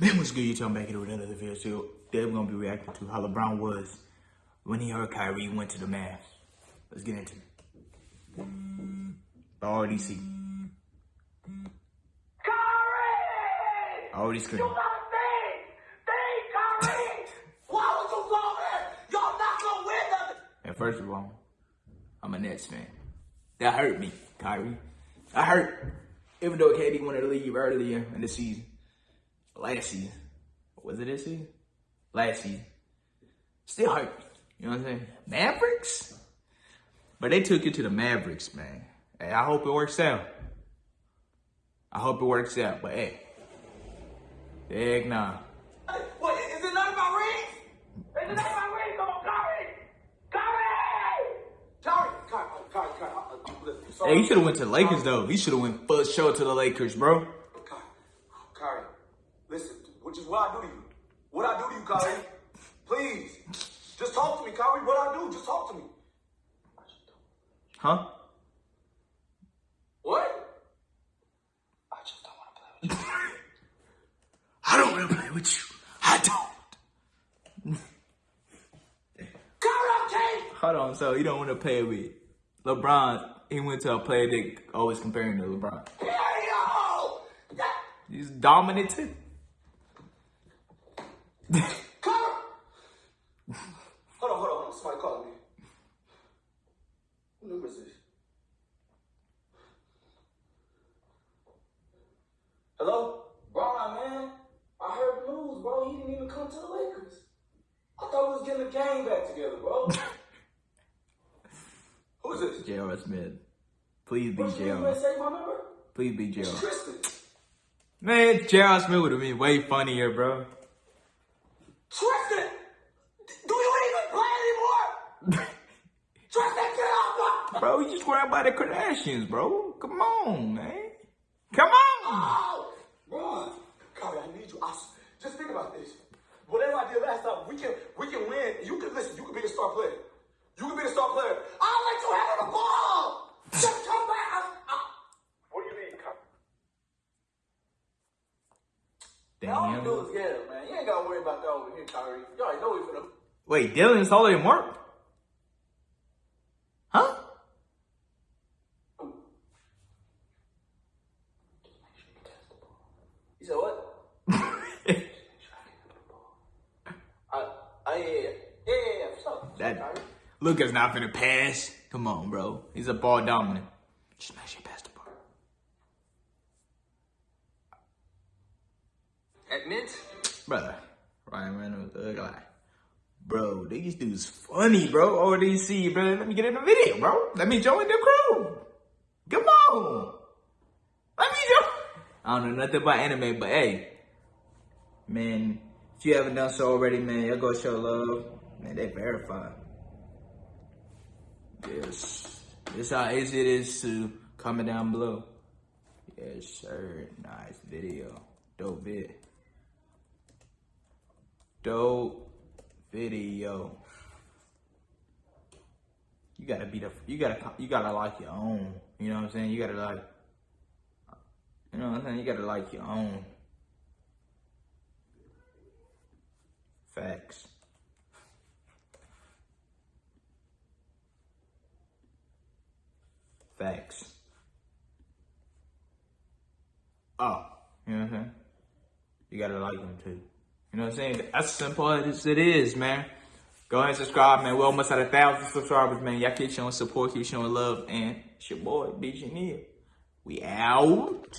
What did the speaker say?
Man, what's good? You talking back here with another video. So today we're gonna be reacting to how LeBron was when he heard Kyrie went to the Mavs. Let's get into it. I already see. Kyrie! I already scream. You gotta think! Think, Kyrie! Why would you go there? Y'all not gonna win nothing! And first of all, I'm a Nets fan. That hurt me, Kyrie. I hurt. Even though KD wanted to leave earlier in the season. Last season. Was it this season? Last season. Still hurt. You know what I'm saying? Mavericks? But they took it to the Mavericks, man. Hey, I hope it works out. I hope it works out. But hey. Heck nah. Hey, what, is it of my rings? Is it of my rings? Come on, Kyrie, uh, uh, listen, I'm sorry. Hey, he should have went to the Lakers though. He should have went first show to the Lakers, bro. Kyrie, Kyrie, listen, which is what I do to you. What I do to you, Kyrie. Please. Just talk to me, Kyrie. What I do, just talk to me. Huh? What? I just don't want to play with you. I don't want to play with you. I don't. Kyrie, Hold on, so you don't want to play with LeBron. He went to a player they always comparing to LeBron. Period! That- He's dominant too. Kyrie! Hold on, hold on, hold on. Somebody calling me. Who number is this? Hello? Bro, man. I heard the news, bro. He didn't even come to the Lakers. I thought we was getting the game back together, bro. Who is this? J.R. Smith. Please be What's? J.R. Say my number? Please be It's J.R. Man, J.R. Smith would have been way funnier, bro. Tristan! Do you even play anymore? Tristan, get off my... Bro, you just grab by the Kardashians, bro. Come on, man. Come on. Oh, Ron, Kyrie, I need you. I just think about this. Whatever I did last time, we can we can win. You can listen. You can be the star player. You can be the star player. I'll let you handle the ball. Just come back. I, I, what do you mean, come? Kyrie? All you do is get him, man. You ain't gotta worry about that over here, Kyrie. You already know we finna. Wait, Dylan's taller than Mark? Huh? What? I, I, yeah, yeah, yeah, for sure. That. Luka's not finna pass. Come on, bro. He's a ball dominant. Just make sure you pass the ball. At Mint, Brother, Ryan Reynolds, ugly guy. Bro, these dudes funny, bro. ODC, bro. Let me get in the video, bro. Let me join the crew. Come on. I don't know nothing about anime, but hey, man, if you haven't done so already, man, y'all go show love. Man, they verified. Yes. This how easy it is to comment down below. Yes, sir. Nice video. Dope vid. Dope video. You gotta be the you gotta you gotta like your own. You know what I'm saying? You gotta like you know I'm saying? You gotta like your own. Facts. Facts. Oh, you know what I'm saying? You gotta like them too. You know what I'm saying? That's simple as it is, man. Go ahead and subscribe, man. We're almost at a thousand subscribers, man. Y'all keep showing support, keep showing love, and it's your boy, BG Neil. We out.